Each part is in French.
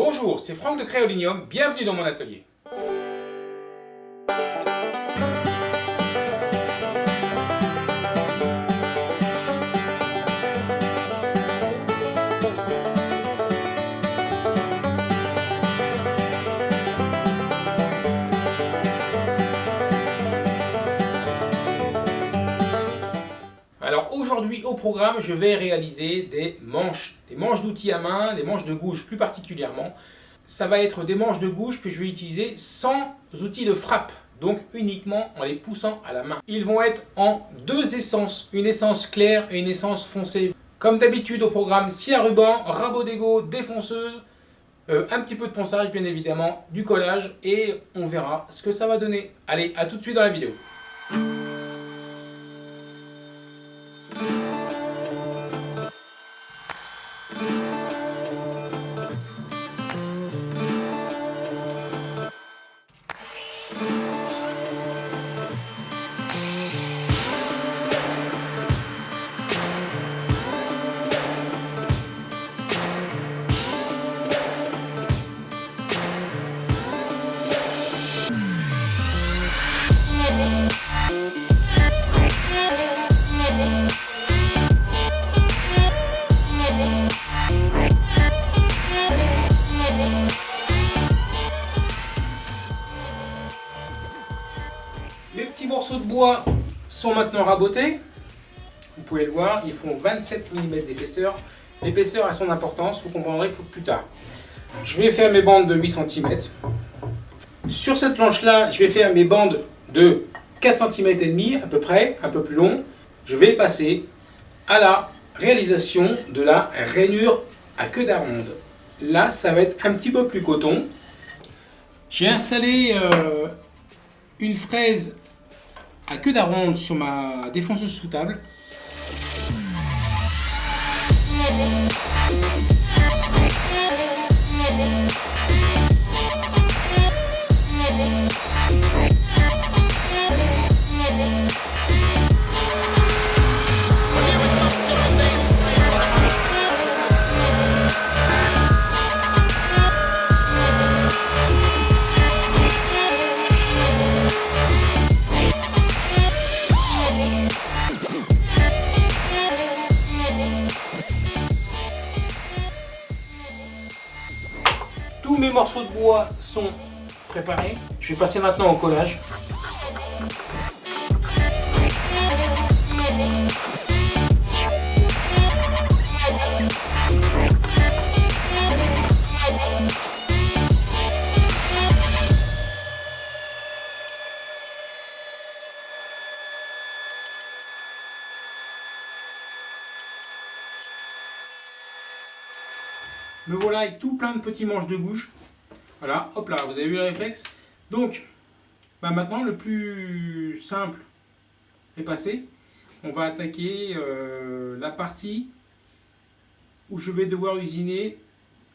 Bonjour, c'est Franck de Créolinium, bienvenue dans mon atelier. Au programme, je vais réaliser des manches, des manches d'outils à main, des manches de gouge plus particulièrement. Ça va être des manches de gouge que je vais utiliser sans outils de frappe, donc uniquement en les poussant à la main. Ils vont être en deux essences, une essence claire et une essence foncée. Comme d'habitude au programme, scie à ruban, rabot d'égo, défonceuse, euh, un petit peu de ponçage bien évidemment, du collage et on verra ce que ça va donner. Allez, à tout de suite dans la vidéo. Sont maintenant rabotés. Vous pouvez le voir, ils font 27 mm d'épaisseur. L'épaisseur a son importance, vous comprendrez plus tard. Je vais faire mes bandes de 8 cm. Sur cette planche-là, je vais faire mes bandes de 4 cm et demi à peu près, un peu plus long. Je vais passer à la réalisation de la rainure à queue d'aronde. Là, ça va être un petit peu plus coton. J'ai installé euh, une fraise à queue d'aronde sur ma défonceuse sous table. Sont préparés. Je vais passer maintenant au collage. Me voilà avec tout plein de petits manches de gouge. Voilà, hop là, vous avez vu le réflexe Donc, bah maintenant, le plus simple est passé. On va attaquer euh, la partie où je vais devoir usiner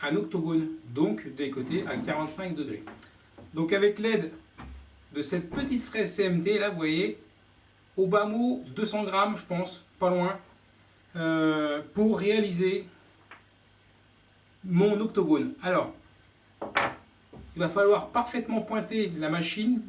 un octogone, donc des côtés à 45 degrés. Donc avec l'aide de cette petite fraise CMT, là vous voyez, au bas mot 200 grammes je pense, pas loin, euh, pour réaliser mon octogone. Alors, il va falloir parfaitement pointer la machine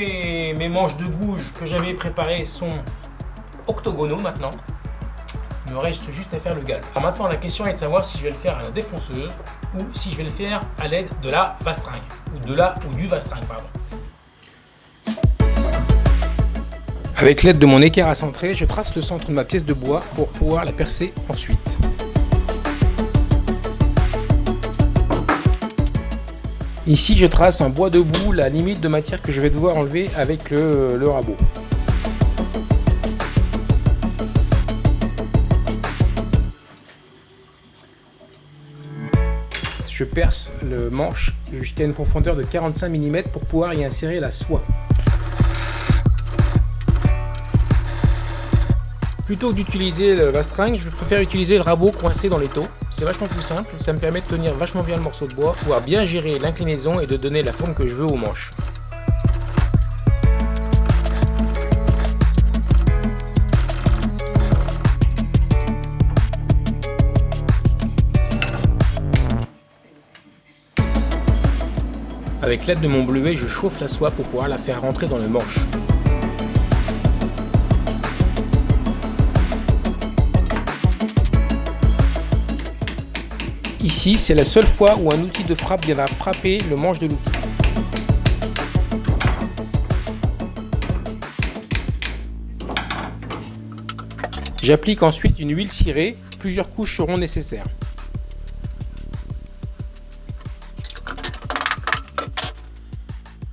mes manches de gouge que j'avais préparées sont octogonaux maintenant. Il me reste juste à faire le galp. Alors maintenant, la question est de savoir si je vais le faire à la défonceuse ou si je vais le faire à l'aide de la vastringue. Ou de la ou du pardon. Avec l'aide de mon équerre à centrer, je trace le centre de ma pièce de bois pour pouvoir la percer ensuite. Ici, je trace en bois debout la limite de matière que je vais devoir enlever avec le, rabot. Je perce le manche jusqu'à une profondeur de 45 mm pour pouvoir y insérer la soie. Plutôt que d'utiliser le vastringue, je préfère utiliser le rabot coincé dans les taux. C'est vachement plus simple, ça me permet de tenir vachement bien le morceau de bois, pouvoir bien gérer l'inclinaison et de donner la forme que je veux aux manches. Avec l'aide de mon bleuet, je chauffe la soie pour pouvoir la faire rentrer dans le manche. Ici, c'est la seule fois où un outil de frappe viendra frapper le manche de l'outil. J'applique ensuite une huile cirée, plusieurs couches seront nécessaires.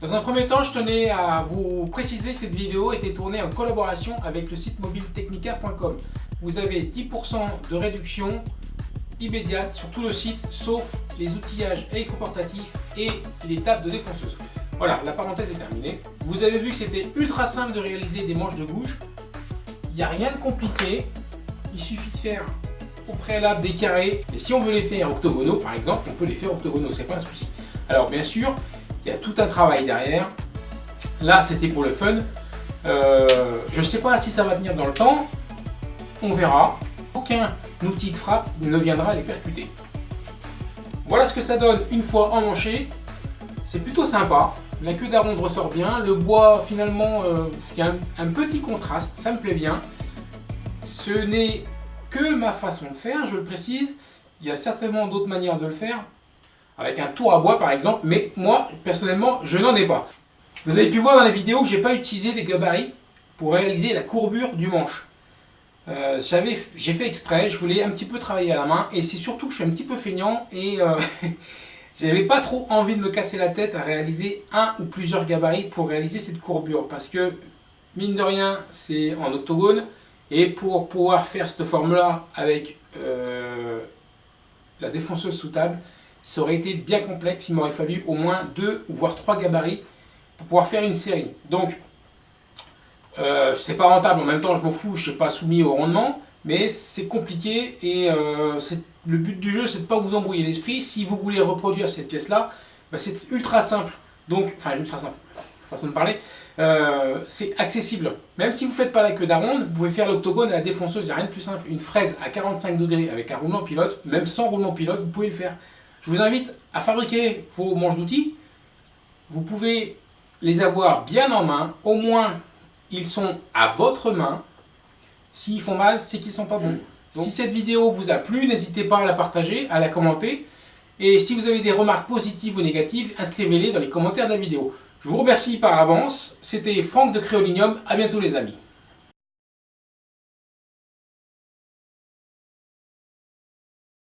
Dans un premier temps, je tenais à vous préciser que cette vidéo été tournée en collaboration avec le site mobiletechnica.com. Vous avez 10% de réduction immédiate sur tout le site, sauf les outillages électroportatifs et les tables de défonceuse. Voilà, la parenthèse est terminée. Vous avez vu que c'était ultra simple de réaliser des manches de bouche. Il n'y a rien de compliqué. Il suffit de faire au préalable des carrés. Et si on veut les faire octogonaux, par exemple, on peut les faire octogonaux, c'est pas un souci. Alors bien sûr, il y a tout un travail derrière. Là, c'était pour le fun. Euh, je ne sais pas si ça va tenir dans le temps. On verra. Aucun outil de frappe ne viendra les percuter. Voilà ce que ça donne une fois emmanché. C'est plutôt sympa. La queue d'aronde ressort bien. Le bois, finalement, euh, il y a un, petit contraste. Ça me plaît bien. Ce n'est que ma façon de faire, je le précise. Il y a certainement d'autres manières de le faire. Avec un tour à bois, par exemple. Mais moi, personnellement, je n'en ai pas. Vous avez pu voir dans la vidéo que je n'ai pas utilisé les gabarits pour réaliser la courbure du manche. Euh, j'ai fait exprès, je voulais un petit peu travailler à la main et c'est surtout que je suis un petit peu feignant et euh, j'avais pas trop envie de me casser la tête à réaliser un ou plusieurs gabarits pour réaliser cette courbure parce que mine de rien c'est en octogone et pour pouvoir faire cette forme là avec euh, la défonceuse sous table ça aurait été bien complexe, il m'aurait fallu au moins deux voire trois gabarits pour pouvoir faire une série. Donc euh, c'est pas rentable, en même temps je m'en fous, je ne suis pas soumis au rendement, mais c'est compliqué et euh, le but du jeu c'est de pas vous embrouiller l'esprit. Si vous voulez reproduire cette pièce là, bah, c'est ultra simple, donc, enfin ultra simple, façon de parler, euh, c'est accessible. Même si vous ne faites pas la queue d'aronde, vous pouvez faire l'octogone à la défonceuse, il n'y a rien de plus simple. Une fraise à 45 degrés avec un roulement pilote, même sans roulement pilote, vous pouvez le faire. Je vous invite à fabriquer vos manches d'outils. Vous pouvez les avoir bien en main, au moins ils sont à votre main. S'ils font mal, c'est qu'ils sont pas bons. si cette vidéo vous a plu, n'hésitez pas à la partager, à la commenter. Et si vous avez des remarques positives ou négatives, inscrivez-les dans les commentaires de la vidéo. Je vous remercie par avance. C'était Franck de Créolinium. À bientôt les amis.